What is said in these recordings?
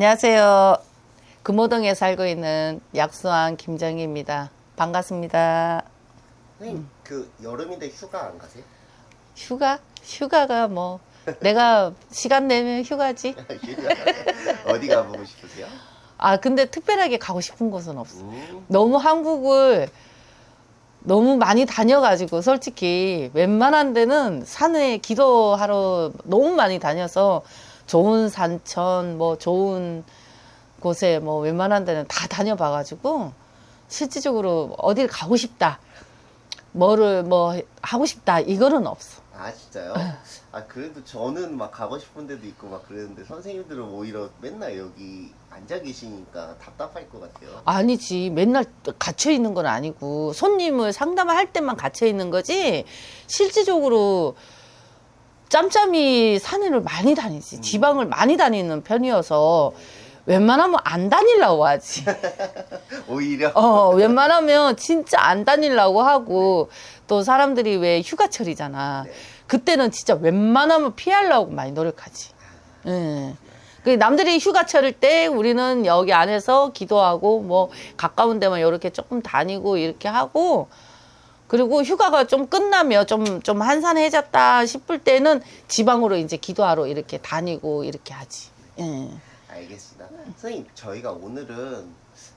안녕하세요. 금호동에 살고 있는 약수왕 김정희입니다. 반갑습니다. 선생님 그 여름인데 휴가 안 가세요? 휴가? 휴가가 뭐 내가 시간 내면 휴가지. 휴가 어디 가보고 싶으세요? 아 근데 특별하게 가고 싶은 곳은 없어. 음, 너무 한국을 너무 많이 다녀가지고 솔직히 웬만한 데는 산에 기도하러 너무 많이 다녀서 좋은 산천 뭐 좋은 곳에 뭐 웬만한 데는 다 다녀봐 가지고 실질적으로 어딜 가고 싶다 뭐를 뭐 하고 싶다 이거는 없어 아 진짜요? 아 그래도 저는 막 가고 싶은 데도 있고 막 그랬는데 선생님들은 오히려 맨날 여기 앉아 계시니까 답답할 것 같아요. 아니지 맨날 갇혀 있는 건 아니고 손님을 상담할 때만 갇혀 있는 거지 실질적으로 짬짬이 산을 많이 다니지. 지방을 많이 다니는 편이어서 웬만하면 안 다니려고 하지. 오히려? 어 웬만하면 진짜 안 다니려고 하고 또 사람들이 왜 휴가철이잖아. 네. 그때는 진짜 웬만하면 피하려고 많이 노력하지. 예. 그 남들이 휴가철일 때 우리는 여기 안에서 기도하고 뭐 가까운 데만 이렇게 조금 다니고 이렇게 하고 그리고 휴가가 좀 끝나면 좀좀 한산해졌다 싶을 때는 지방으로 이제 기도하러 이렇게 다니고 이렇게 하지. 예. 알겠습니다. 선생님 저희가 오늘은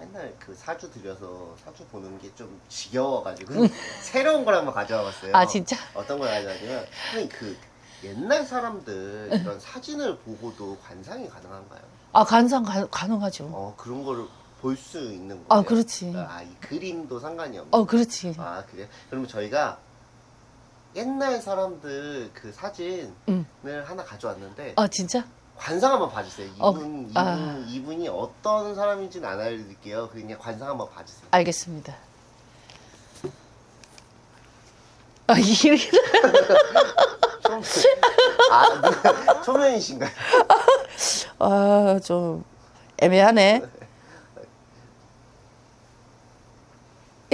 맨날 그 사주 들여서 사주 보는 게 좀 지겨워가지고 새로운 걸 한번 가져와 봤어요. 아, 진짜? 어떤 걸 가져왔냐면 선생님 그 옛날 사람들 이런 사진을 보고도 관상이 가능한가요? 아 간상 가, 가능하죠. 어 그런 거를 볼 수 있는 거예요? 아, 그렇지. 아, 이 그림도 상관이 없는. 어 그렇지. 아 그래요? 그러면 저희가 옛날 사람들 그 사진을 응. 하나 가져왔는데 아 진짜? 관상 한번 봐주세요. 이분 어, 이분 아. 이분이 어떤 사람인지는 안 알려드릴게요. 그냥 관상 한번 봐주세요. 알겠습니다. 아 이렇게 좀- 아 누가- 초면이신가요? 아 좀 애매하네.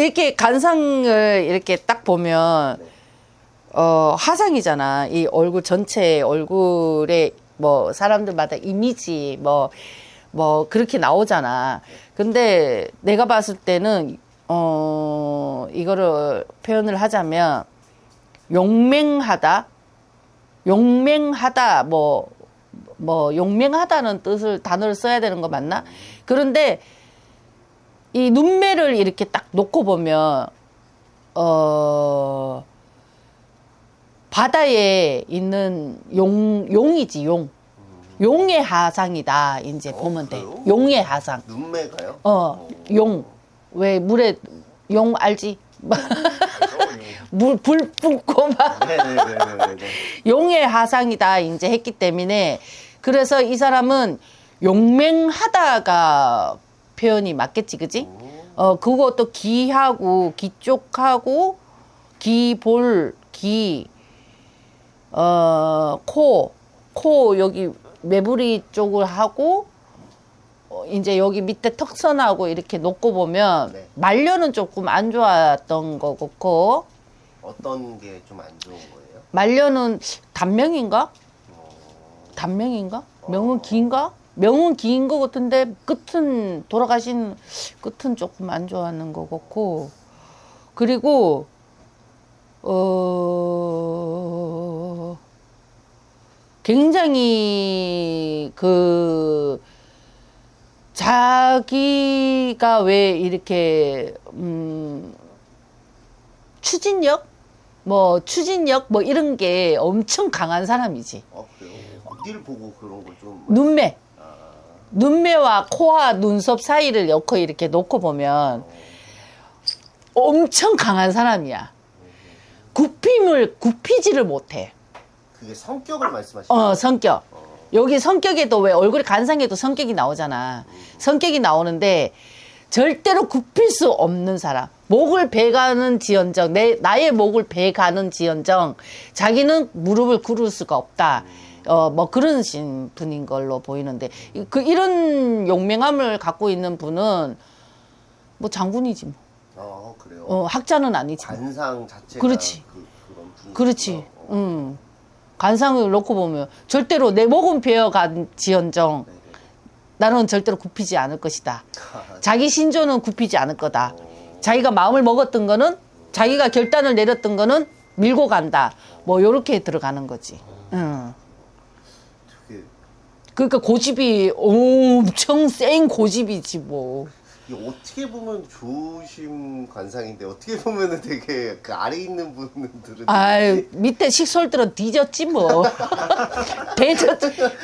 이렇게 간상을 이렇게 딱 보면 네. 어 화상이잖아. 이 얼굴 전체 얼굴에 뭐 사람들마다 이미지 뭐뭐 그렇게 나오잖아. 근데 내가 봤을 때는 어 이거를 표현을 하자면 용맹하다, 용맹하다 뭐뭐 용맹하다는 뜻을 단어를 써야 되는 거 맞나? 그런데 이 눈매를 이렇게 딱 놓고 보면 어 바다에 있는 용 용이지 용. 용의 하상이다 이제 어, 보면 돼. 그래요? 용의 하상. 눈매가요? 어 용. 왜 물에 용 알지? 물불 뿜고 막. 네네네네. 용의 하상이다 이제 했기 때문에. 그래서 이 사람은 용맹하다가 표현이 맞겠지 그지? 어 그것도 기하고 기쪽하고 기볼 기어코 코 여기 매부리 쪽을 하고 어, 이제 여기 밑에 턱선하고 이렇게 놓고 보면 네. 말년은 조금 안 좋았던 거 같고 어떤 게 좀 안 좋은 거예요? 말년은 단명인가? 어, 단명인가? 명은 긴가? 명은 긴거 같은데 끝은 돌아가신 끝은 조금 안 좋았는 거 같고. 그리고 어 굉장히 그 자기가 왜 이렇게 음 추진력? 뭐 추진력? 뭐 이런 게 엄청 강한 사람이지. 어 그래요? 어디를 보고 그런 걸좀 눈매. 아, 눈매와 코와 눈썹 사이를 넣고 이렇게 놓고 보면 엄청 강한 사람이야. 굽힘을 굽히지를 못해. 그게 성격을 말씀하시는 어 거예요? 성격. 여기 성격에도 왜 얼굴이 간상에도 성격이 나오잖아. 성격이 나오는데 절대로 굽힐 수 없는 사람. 목을 베가는 지연정, 내 나의 목을 베가는 지연정, 자기는 무릎을 꿇을 수가 없다. 어 뭐 그런 신 분인 걸로 보이는데 이- 그 이런 용맹함을 갖고 있는 분은 뭐 장군이지 뭐. 어 그래요? 어 학자는 아니지. 뭐. 관상 자체가 그렇지. 그, 그런 그렇지. 음. 간상을 놓고 보면 절대로 내 목은 베어간 지연정 네네. 나는 절대로 굽히지 않을 것이다. 자기 신조는 굽히지 않을 거다. 자기가 마음을 먹었던 거는 자기가 결단을 내렸던 거는 밀고 간다. 뭐 요렇게 들어가는 거지. 응. 그, 그러니까 고집이 엄청 센 고집이지 뭐. 어떻게 보면 좋으신 관상인데 어떻게 보면은 되게 그 아래 있는 분들은 아유 밑에 식솔들은 뒤졌지 뭐. 대졌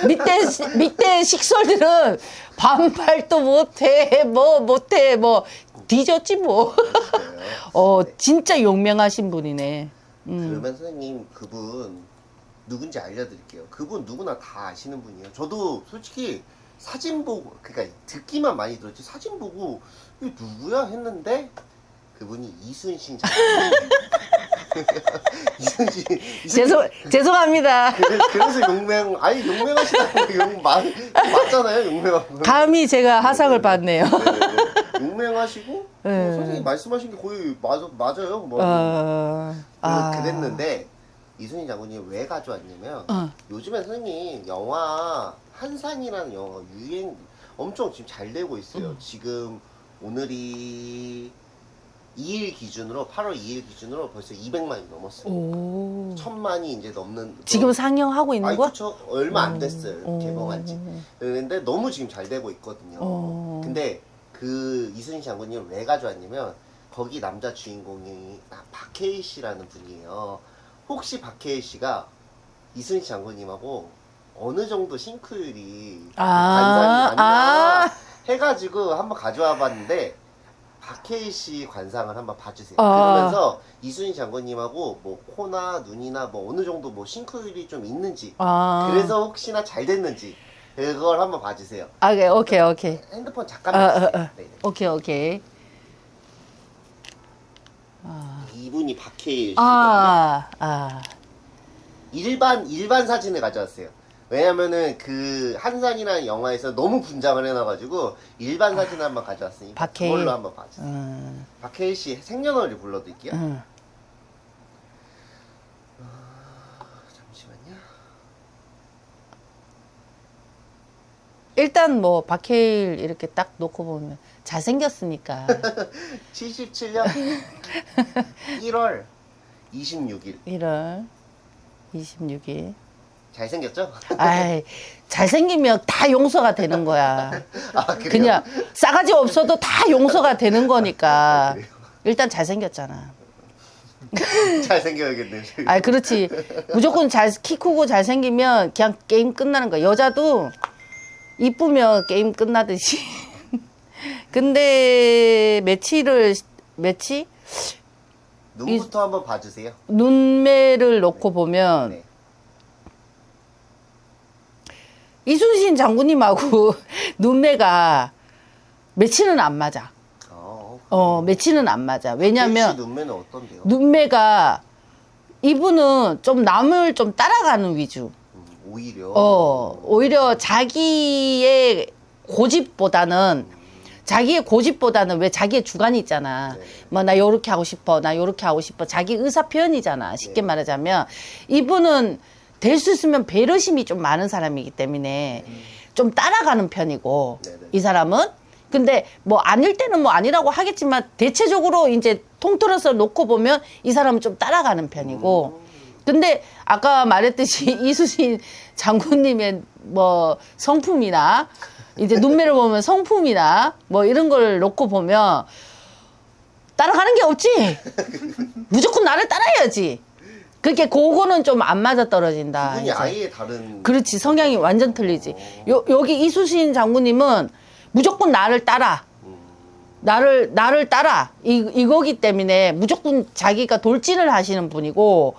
밑에 시- 밑에 식솔들은 반발도 못해 뭐 못해 뭐 뒤졌지 뭐. 어 진짜 용맹하신 분이네. 음. 그러면 선생님 그분 누군지 알려드릴게요. 그분 누구나 다 아시는 분이에요. 저도 솔직히 사진 보고 그러니까 듣기만 많이 들었지 사진 보고 이 누구야 했는데 그분이 이순신 장군. 이순신, 이순신 죄송 죄송합니다. 그래서, 용맹 아니 용맹하시다고 용 맞, 맞잖아요 용맹하고 감히 제가 하상을 받네요. 네네. 용맹하시고 네. 뭐 선생님 말씀하신 게 거의 맞아, 맞아요 뭐 어, 아. 그랬는데 이순신 장군이 왜 가져왔냐면 어. 요즘에 선생님 영화 한산이라는 영화 유행 엄청 지금 잘 되고 있어요. 음. 지금 오늘이 2일 기준으로 8월 2일 기준으로 벌써 200만이 넘었어요. 오. 천만이 이제 넘는 지금 상영하고 있는 아니 거야? 그쵸 얼마 안 됐어요 오. 개봉한지 그런데 너무 지금 잘 되고 있거든요 어. 근데 그 이순신 장군님을 왜 가져왔냐면 거기 남자 주인공이 아, 박해일 씨라는 분이에요 혹시 박해일 씨가 이순신 장군님하고 어느 정도 싱크율이 아, 관상이 맞나 아. 해가지고 한번 가져와 봤는데 박해일 씨 관상을 한번 봐주세요. 아. 그러면서 이순신 장군님하고 뭐 코나 눈이나 뭐 어느 정도 뭐 싱크율이 좀 있는지 아. 그래서 혹시나 잘 됐는지 그걸 한번 봐주세요. 아, 오케이, 오케이, 오케이. 핸드폰 아, 잠깐만 아. 아. 네네. 오케이, 오케이. 이분이 박해일 씨 아, 아. 일반 일반 사진을 가져왔어요. 왜냐면은 그 한산이라는 영화에서 너무 분장을 해놔가지고 일반 사진을 한번 가져왔으니까 아, 박해일. 그걸로 한번 봐주세요. 음, 박해일 씨 생년월일 불러드릴게요. 음. 잠시만요. 일단 뭐 박해일 이렇게 딱 놓고 보면 잘생겼으니까 77년 1월 26일 1월 26일 잘생겼죠? 아이 잘생기면 다 용서가 되는 거야 아? 그냥 싸가지 없어도 다 용서가 되는 거니까 아? 일단 잘생겼잖아 잘생겨야겠네. 아 그렇지 무조건 잘 키 크고 잘생기면 그냥 게임 끝나는 거야 여자도 이쁘면 게임 끝나듯이 근데 며칠을 며칠 눈부터 한번 봐주세요. 눈매를 놓고 보면 네. 이순신 장군님하고 눈매가 며칠은 안 맞아. 어. 어, 며칠은 안 맞아. 씨 왜냐면 눈매는 어떤데요? 눈매가 이분은 좀 남을 좀 따라가는 위주. 음, 오히려. 어, 오히려 자기의 고집보다는 자기의 고집보다는 왜 자기의 주관이 있잖아. 네. 뭐나 요렇게 하고 싶어. 나 요렇게 하고 싶어. 자기 의사 표현이잖아. 쉽게 네. 말하자면 이분은 될 수 있으면 배려심이 좀 많은 사람이기 때문에 좀 따라가는 편이고 네, 네. 이 사람은 근데 뭐 아닐 때는 뭐 아니라고 하겠지만 대체적으로 이제 통틀어서 놓고 보면 이 사람은 좀 따라가는 편이고 근데 아까 말했듯이 이수신 장군님의 뭐 성품이나 이제 눈매를 보면 성품이나 뭐 이런 걸 놓고 보면 따라가는 게 없지. 무조건 나를 따라야지. 그렇게 그거는 좀 안 맞아 떨어진다. 아예 다른. 그렇지 성향이 완전 틀리지. 요, 여기 이수신 장군님은 무조건 나를 따라. 음, 나를 나를 따라 이 이거기 때문에 무조건 자기가 돌진을 하시는 분이고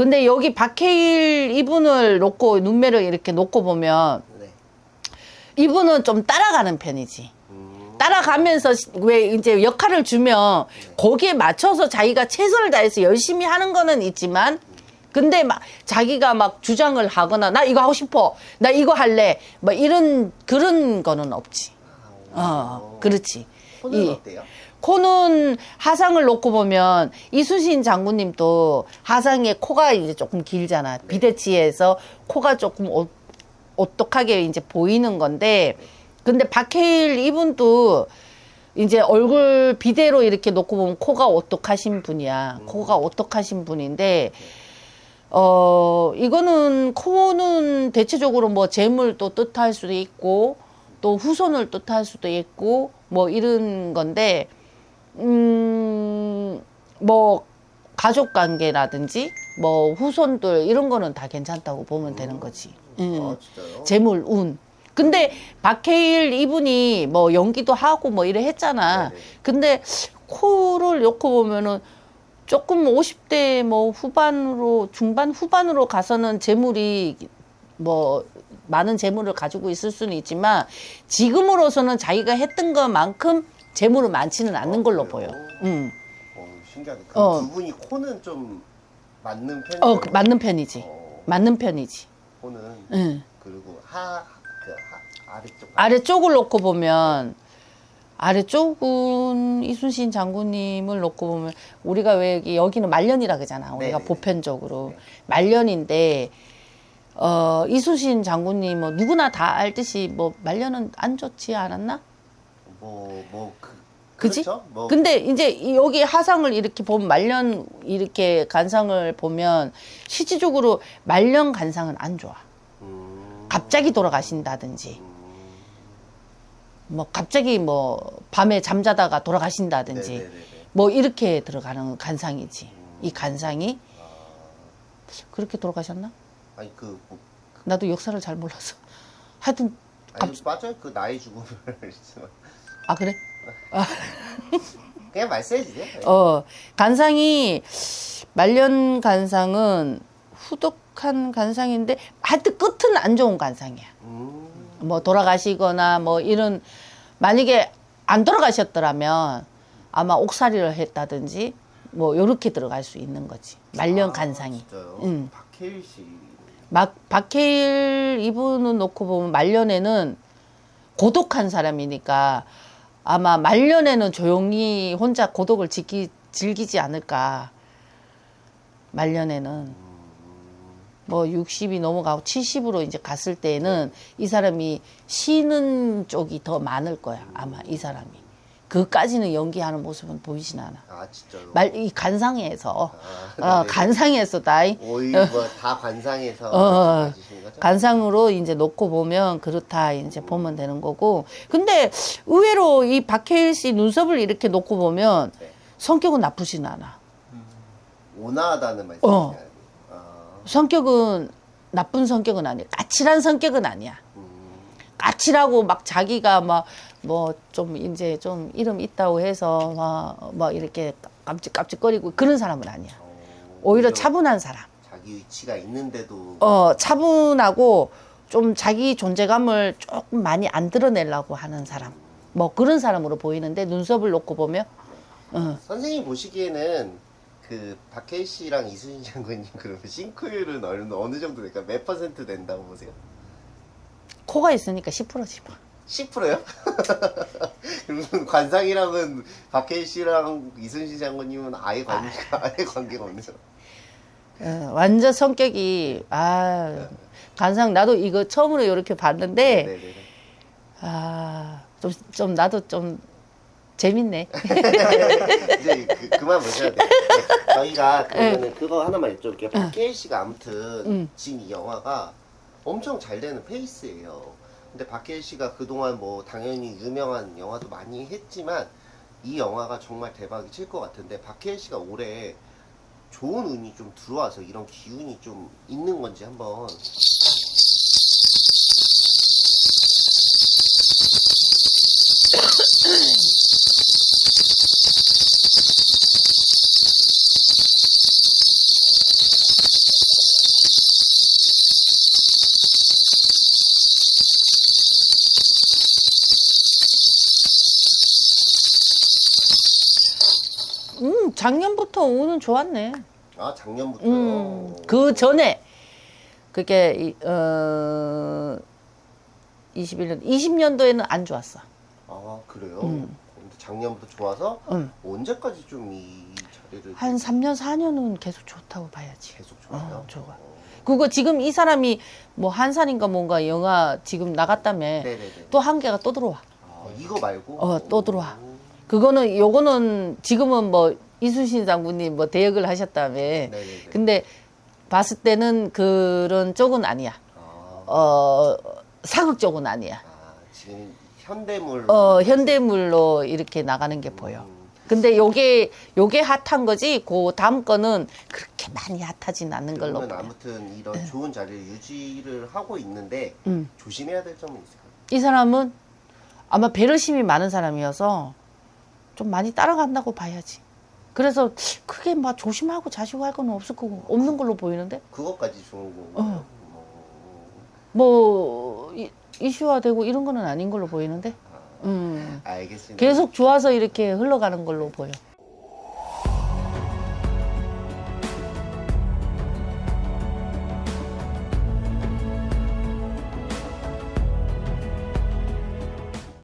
근데 여기 박해일 이분을 놓고 눈매를 이렇게 놓고 보면 네. 이분은 좀 따라가는 편이지. 음, 따라가면서 왜 이제 역할을 주면 거기에 맞춰서 자기가 최선을 다해서 열심히 하는 거는 있지만 근데 막 자기가 막 주장을 하거나 나 이거 하고 싶어 나 이거 할래 뭐 이런 그런 거는 없지 어 그렇지 손은 이- 어때요? 코는 하상을 놓고 보면 이수신 장군님도 하상에 코가 이제 조금 길잖아. 비대치에서 코가 조금 오, 오똑하게 이제 보이는 건데 근데 박해일 이분도 이제 얼굴 비대로 이렇게 놓고 보면 코가 오똑하신 분이야. 코가 오똑하신 분인데, 어, 이거는 코는 대체적으로 뭐 재물도 뜻할 수도 있고, 또 후손을 뜻할 수도 있고, 뭐 이런 건데, 음, 뭐, 가족 관계라든지, 뭐, 후손들, 이런 거는 다 괜찮다고 보면 되는 거지. 음. 아 진짜요? 재물, 운. 근데 박해일 이분이 뭐 연기도 하고 뭐 이래 했잖아. 네네. 근데 코를 놓고 보면은 조금 50대 뭐 후반으로 중반 후반으로 가서는 재물이 뭐 많은 재물을 가지고 있을 수는 있지만 지금으로서는 자기가 했던 것만큼 재물은 많지는 않는 어, 걸로 그래요? 보여. 음. 어, 신기하네. 그 어. 두 분이 코는 좀 맞는 편이에요. 어, 그 맞는 편이지. 어, 맞는 편이지. 코는 응. 그리고 하, 그 하, 아래쪽 아래쪽을 놓고 보면 아래쪽은 이순신 장군님을 놓고 보면 우리가 왜 여기 여기는 말년이라 그러잖아. 우리가 네네네. 보편적으로 네. 말년인데 어 이순신 장군님 뭐 누구나 다 알듯이 뭐 말년은 안 좋지 않았나? 뭐 뭐 그, 그지? 그렇죠? 뭐 근데 이제 이- 여기 하상을 이렇게 보면 말년 이렇게 간상을 보면 실질적으로 말년 간상은 안 좋아. 음, 갑자기 돌아가신다든지 음, 뭐 갑자기 뭐 밤에 잠자다가 돌아가신다든지 네네네네. 뭐 이렇게 들어가는 간상이지. 이 간상이 아, 그렇게 돌아가셨나? 아니 그 뭐, 나도 역사를 잘 몰라서. 하여튼 아니 맞아요 그 나이 죽음을 아 그래? 그냥 말씀해 주세요. 네. 어 간상이 말년 간상은 후덕한 간상인데 하여튼 끝은 안 좋은 간상이야. 음, 뭐 돌아가시거나 뭐 이런 만약에 안 돌아가셨더라면 아마 옥살이를 했다든지 뭐 요렇게 들어갈 수 있는 거지. 말년 아, 간상이. 진짜요? 응. 박해일 씨. 막 박해일 이분은 놓고 보면 말년에는 고독한 사람이니까 아마 말년에는 조용히 혼자 고독을 지키, 즐기지 않을까. 말년에는 음, 뭐 60이 넘어가고 70으로 이제 갔을 때에는 이 사람이 쉬는 쪽이 더 많을 거야. 아마 이 사람이. 그까지는 연기하는 모습은 보이진 않아. 아 진짜로. 말, 이 간상에서, 아, 어. 간상에서 다이. 오히려 뭐다 관상에서 어. 가지시는 거죠? 간상으로 이제 놓고 보면 그렇다 이제 보면 되는 거고. 근데 의외로 이 박해일 씨 눈썹을 이렇게 놓고 보면 네. 성격은 나쁘진 않아. 온화하다는 말씀이시죠? 어. 아, 성격은 나쁜 성격은 아니야. 까칠한 성격은 아니야. 음, 까칠하고 막 자기가 막 뭐 좀 이제 좀 이름 있다고 해서 막, 막 이렇게 깜찍깜찍거리고 그런 사람은 아니야. 어, 오히려 차분한 사람. 자기 위치가 있는데도 어, 차분하고 좀 자기 존재감을 조금 많이 안 드러내려고 하는 사람. 뭐 그런 사람으로 보이는데 눈썹을 놓고 보면 어, 선생님 보시기에는 그 박해일 씨랑 이순신 장군님 그러면 싱크율은 어느, 어느 정도 될까? 몇 퍼센트 된다고 보세요? 코가 있으니까 10%지 뭐. 10%요? 그러면 관상이랑은 박해일 씨랑 이순신 장군님은 아예 관계가 아예 관계가 없네요. 어, 완전 성격이 아 간상 나도 이거 처음으로 이렇게 봤는데 네네네. 아좀 좀 나도 좀 재밌네. 이제 그, 그만 보셔야. 네, 저희가 그러면은 그거 하나만 여쭤볼게요. 박해일 씨가 아무튼 응. 지금 이 영화가 엄청 잘 되는 페이스예요. 근데 박해일 씨가 그동안 뭐 당연히 유명한 영화도 많이 했지만 이 영화가 정말 대박이 칠 것 같은데 박해일 씨가 올해 좋은 운이 좀 들어와서 이런 기운이 좀 있는 건지 한번 작년부터 오는 좋았네. 아 작년부터요. 음, 그 전에 그게 이- 어 21년 20년도에는 안 좋았어. 아 그래요. 음. 작년부터 좋아서 음. 언제까지 좀 이 자리를 한 3년 4년은 계속 좋다고 봐야지. 계속 좋아요. 어, 좋아. 어. 그거 지금 이 사람이 뭐 한산인가 뭔가 영화 지금 나갔다며. 또 한 개가 또 들어와. 아, 이거 말고? 어, 또 들어와. 그거는 요거는 지금은 뭐 이수신 장군님 뭐 대역을 하셨다며. 네네네. 근데 봤을 때는 그런 쪽은 아니야. 아, 어 사극 쪽은 아니야. 아, 지금 현대물. 어 현대물로 이렇게 나가는 게 보여. 근데 요게 요게 핫한 거지. 그 다음 거는 그렇게 많이 핫하진 않는 걸로. 아무튼 이런 좋은 자리를 유지를 하고 있는데 음. 조심해야 될 점은 있을까요? 이 사람은 아마 배려심이 많은 사람이어서 좀 많이 따라간다고 봐야지. 그래서 크게 막 조심하고 자시고 할 건 없을 거고 없는 걸로 보이는데 그것까지 좋은 어. 뭐, 뭐 이, 이슈화되고 이런 거는 아닌 걸로 보이는데 아, 음 알겠습니다. 계속 좋아서 이렇게 흘러가는 걸로 보여.